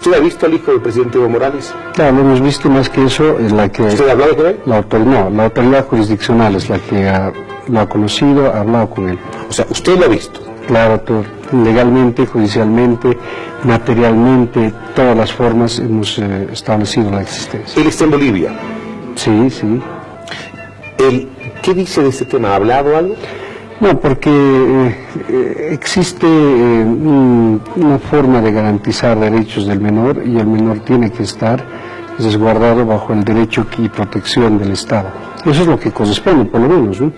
¿Usted ha visto al hijo del presidente Evo Morales? Claro, lo hemos visto más que eso, la que... ¿Usted ha hablado con él? La autoridad, no, la autoridad jurisdiccional es la que ha- lo ha conocido, ha hablado con él. O sea, usted lo ha visto. Claro, todo, legalmente, judicialmente, materialmente, todas las formas hemos eh, establecido la existencia. Él está en Bolivia. Sí, sí. Él, ¿Qué dice de este tema? ¿Ha hablado algo? No, porque eh, eh, existe eh, un- una forma de garantizar derechos del menor y el menor tiene que estar resguardado bajo el derecho y protección del Estado. Eso es lo que corresponde, por lo menos. ¿no?